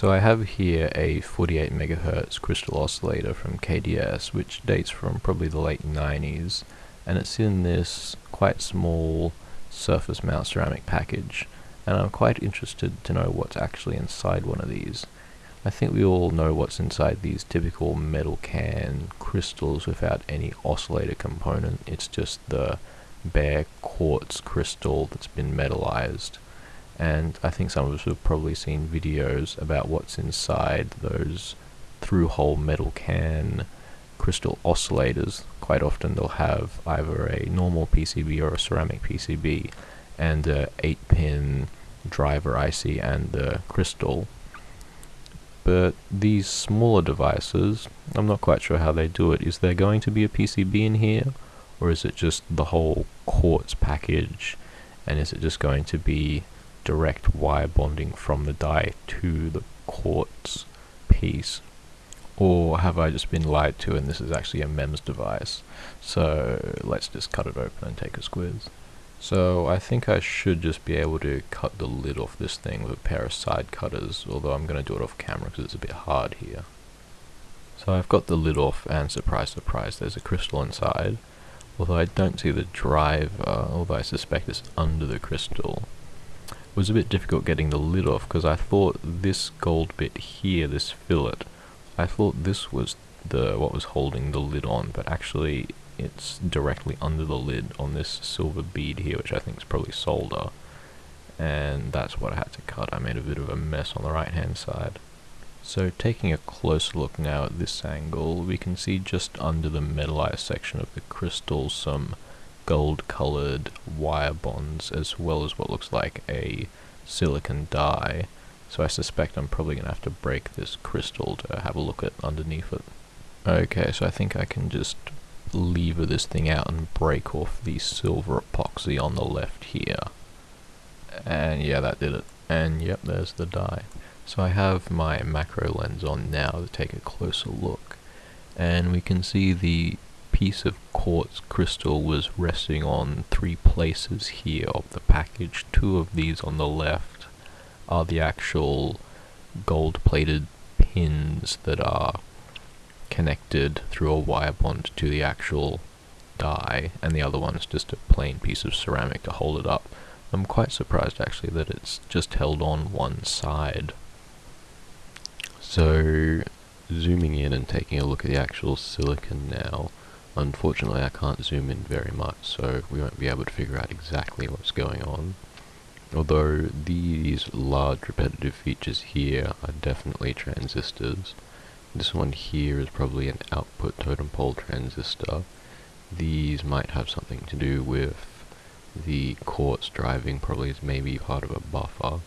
So I have here a 48 megahertz crystal oscillator from KDS which dates from probably the late 90s and it's in this quite small surface mount ceramic package and I'm quite interested to know what's actually inside one of these. I think we all know what's inside these typical metal can crystals without any oscillator component, it's just the bare quartz crystal that's been metallized and I think some of us have probably seen videos about what's inside those through-hole metal can crystal oscillators. Quite often they'll have either a normal PCB or a ceramic PCB and a 8-pin driver IC and the crystal. But these smaller devices, I'm not quite sure how they do it. Is there going to be a PCB in here? Or is it just the whole quartz package? And is it just going to be direct wire bonding from the die to the quartz piece? Or have I just been lied to and this is actually a MEMS device? So let's just cut it open and take a squiz. So I think I should just be able to cut the lid off this thing with a pair of side cutters although I'm going to do it off camera because it's a bit hard here. So I've got the lid off and surprise surprise there's a crystal inside. Although I don't see the driver although I suspect it's under the crystal was a bit difficult getting the lid off because I thought this gold bit here, this fillet, I thought this was the what was holding the lid on, but actually it's directly under the lid on this silver bead here, which I think is probably solder. And that's what I had to cut. I made a bit of a mess on the right hand side. So taking a closer look now at this angle, we can see just under the metallized section of the crystal some gold colored wire bonds as well as what looks like a silicon die. So I suspect I'm probably going to have to break this crystal to have a look at underneath it. Okay, so I think I can just lever this thing out and break off the silver epoxy on the left here. And yeah, that did it. And yep, there's the die. So I have my macro lens on now to take a closer look. And we can see the piece of quartz crystal was resting on three places here of the package. Two of these on the left are the actual gold plated pins that are connected through a wire bond to the actual die and the other one is just a plain piece of ceramic to hold it up. I'm quite surprised actually that it's just held on one side. So zooming in and taking a look at the actual silicon now, Unfortunately I can't zoom in very much so we won't be able to figure out exactly what's going on. Although these large repetitive features here are definitely transistors. This one here is probably an output totem pole transistor. These might have something to do with the quartz driving probably is maybe part of a buffer.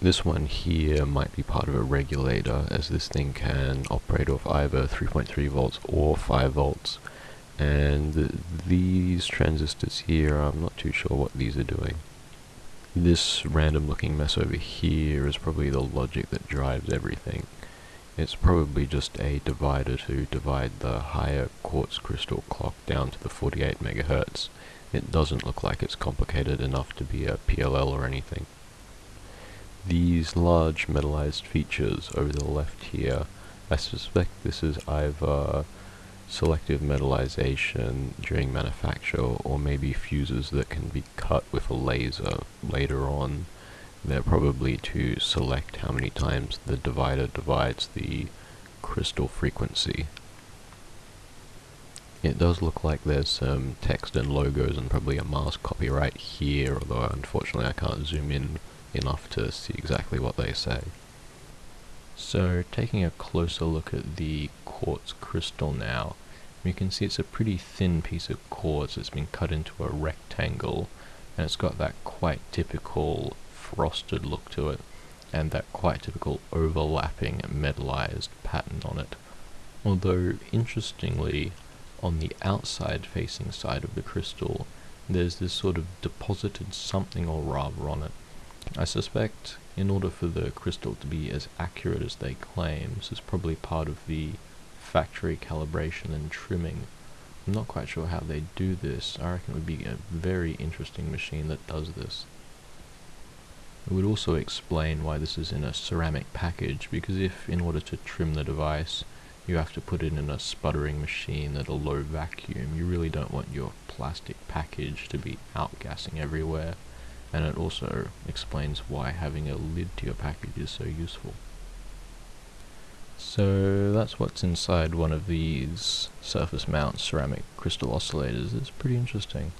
This one here might be part of a regulator as this thing can operate off either 3.3 volts or 5 volts and th these transistors here I'm not too sure what these are doing. This random looking mess over here is probably the logic that drives everything. It's probably just a divider to divide the higher quartz crystal clock down to the 48 megahertz. It doesn't look like it's complicated enough to be a PLL or anything. These large metallized features over the left here, I suspect this is either selective metallization during manufacture or maybe fuses that can be cut with a laser later on. They're probably to select how many times the divider divides the crystal frequency. It does look like there's some text and logos and probably a mask copy right here, although unfortunately I can't zoom in enough to see exactly what they say. So taking a closer look at the quartz crystal now, you can see it's a pretty thin piece of quartz that's been cut into a rectangle and it's got that quite typical frosted look to it and that quite typical overlapping metallized pattern on it. Although interestingly on the outside facing side of the crystal there's this sort of deposited something or rather on it I suspect in order for the crystal to be as accurate as they claim, this is probably part of the factory calibration and trimming. I'm not quite sure how they do this. I reckon it would be a very interesting machine that does this. It would also explain why this is in a ceramic package, because if, in order to trim the device, you have to put it in a sputtering machine at a low vacuum, you really don't want your plastic package to be outgassing everywhere, and it also explains why having a lid to your package is so useful. So that's what's inside one of these surface mount ceramic crystal oscillators. It's pretty interesting.